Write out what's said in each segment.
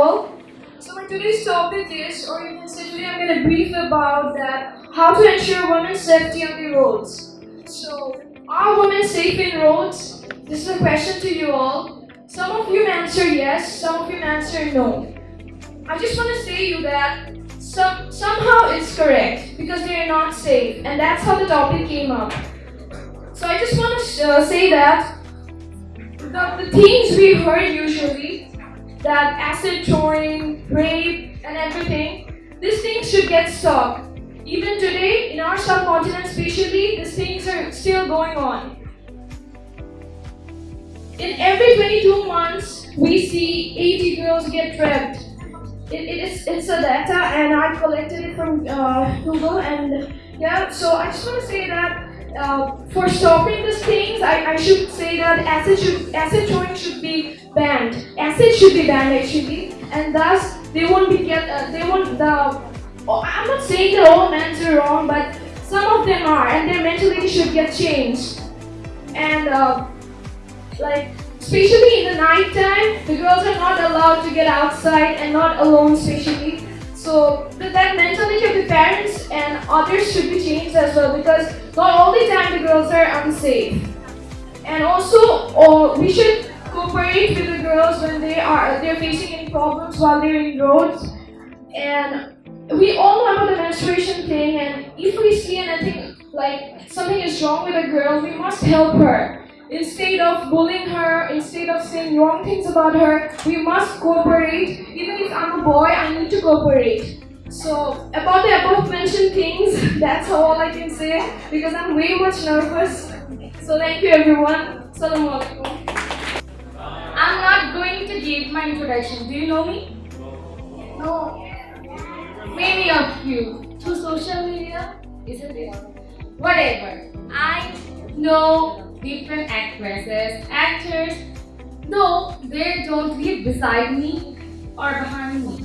So my today's topic is, or you can say today I'm going to brief about that how to ensure women's safety on the roads. So, are women safe in roads? This is a question to you all. Some of you answer yes, some of you answer no. I just want to say you that some, somehow it's correct because they are not safe, and that's how the topic came up. So I just want to uh, say that the, the things we heard usually, that acid throwing, rape, and everything, these things should get stopped. Even today, in our subcontinent especially, these things are still going on. In every 22 months, we see 80 girls get raped. It, it is, it's a data and I collected it from uh, Google and yeah, so I just want to say that uh, for stopping these things, I, I should say that acid should acid throwing should be banned. Acid should be banned actually, and thus they won't be get uh, they won't the Oh, I'm not saying that all men are wrong, but some of them are, and their mentality should get changed. And uh, like, especially in the night time, the girls are not allowed to get outside and not alone, especially. So that mentality of the parents and others should be changed as well, because not all the time the girls are unsafe. And also, oh, we should cooperate with the girls when they are they're facing any problems while they're in roads and we all know about the menstruation thing and if we see anything like something is wrong with a girl, we must help her. Instead of bullying her, instead of saying wrong things about her, we must cooperate. Even if I'm a boy, I need to cooperate. So about the above mentioned things, that's all I can say because I'm way much nervous. So thank you everyone. Assalamu alaikum. I'm not going to give my introduction. Do you know me? No. Many of you through social media, isn't it? Whatever. I know different actresses, actors, though they don't live beside me or behind me.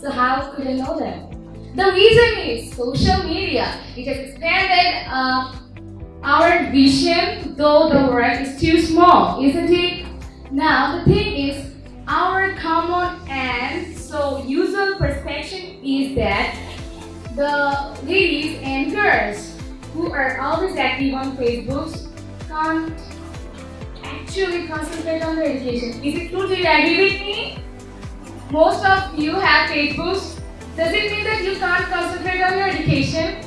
So how could I know them? The reason is social media. It has expanded uh, our vision, though the world is too small, isn't it? Now the thing is, our common and so usual perception is that the ladies and girls who are always active on Facebook can't actually concentrate on their education. Is it true? Do you agree with me? Most of you have Facebook. Does it mean that you can't concentrate on your education?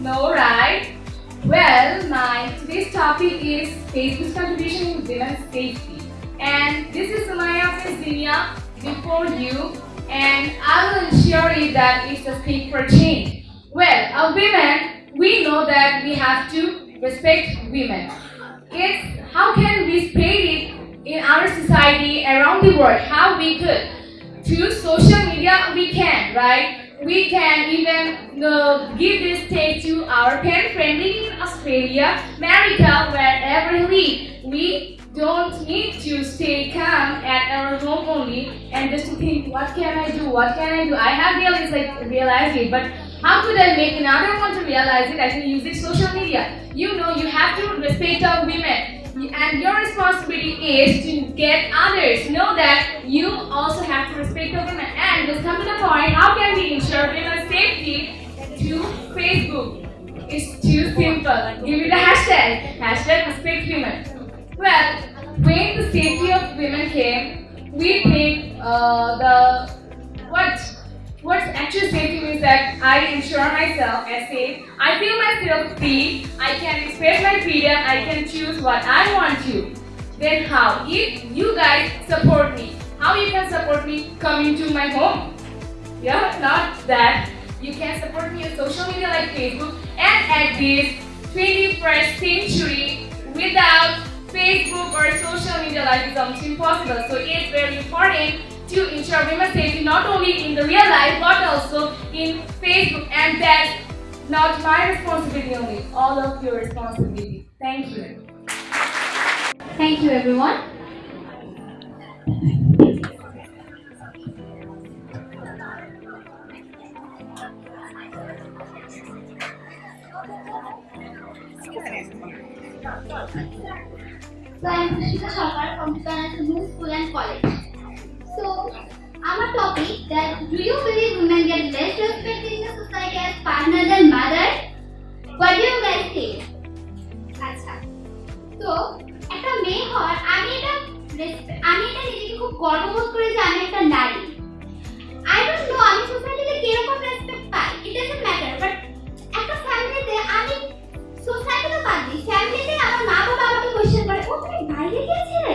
No, right? Well, my today's topic is Facebook's contribution in women's safety. And this is Sumaya Fezdinia before you and I will ensure you that it's a speak for change. Well, as women, we know that we have to respect women. It's how can we spread it in our society around the world, how we could. Through social media, we can, right? We can even uh, give this take to our parent friendly in Australia, America, wherever he live. We don't need to stay calm at our home only and just to think, what can I do? What can I do? I have realized, like, realized it, but how could I make another one to realize it? I can use it social media. You know, you have to respect our women. And your responsibility is to get others know that you also have to respect the women. And just come to the point, how can we ensure women's safety to Facebook? It's too simple. Give me the hashtag. Hashtag respect women. Well, when the safety of women came, we think uh, the I ensure myself as safe. I feel myself free. I can express my freedom. I can choose what I want to. Then how? If you guys support me, how you can support me coming to my home? Yeah, not that. You can support me on social media like Facebook and at this 21st century without Facebook or social media life is almost impossible. So it's very important to ensure women's safety not only in the real life but also in Facebook and that's not my responsibility only, all of your responsibility. Thank you. Thank you everyone. So I am Krishna Sarkar from Kanasabhu School and College. I'm that do you believe women get less respect in the society as partner than mother? What do you guys think? আচ্ছা তো একটা মেয়ে হওয়ার আমি এটা আমি এটা নিজেকে খুব গর্ববোধ করি যে আমি একটা নারী আই ডোন্ট নো আমি সোসাইটিতে কীরকম রেসপেক্ট পাই ইট ডাজন্ট ম্যাটার বাট একটা ফ্যামিলিতে আমি সোসাইটি তো বাদ দিই ফ্যামিলিতে আমার মা বাবা আমাকে কোয়েশ্চেন করে ও তুমি বাইরে গিয়েছিলে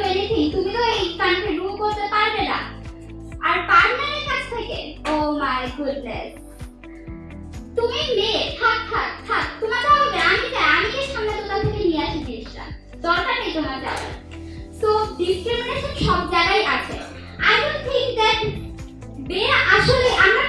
মাই গুডনেস তুমি মেয়ে, থাক থাক থাক। তোমার যাওয়া হবে। আমি যাই আমি গিয়ে সামনে দোকান থেকে নিয়ে আসি জিনিসটা। দরকার নেই তোমার যাওয়ার। সো ডিসক্রিমিনেশন সব জায়গায় আছে। আই ডোন্ট থিংক দ্যাট বে আসলে আমরা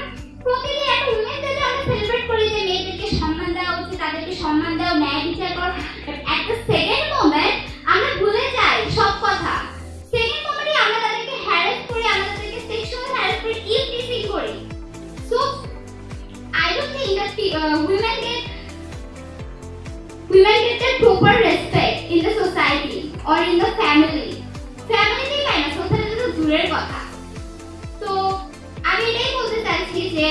uh, women get women get the proper respect in the society or in the family. Family পায় না সোসাইটি তো দূরের কথা তো আমি এটাই বলতে চাইছি যে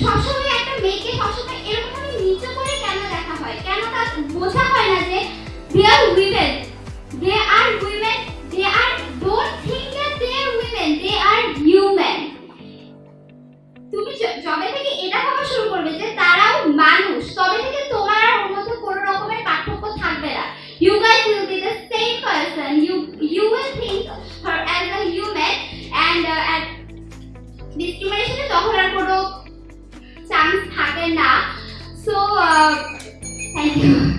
সবসময় একটা মেয়েকে সবসময় এরকম ভাবে নিচু করে কেন দেখা হয় কেন তার বোঝা হয় না যে they are women they are Thank you.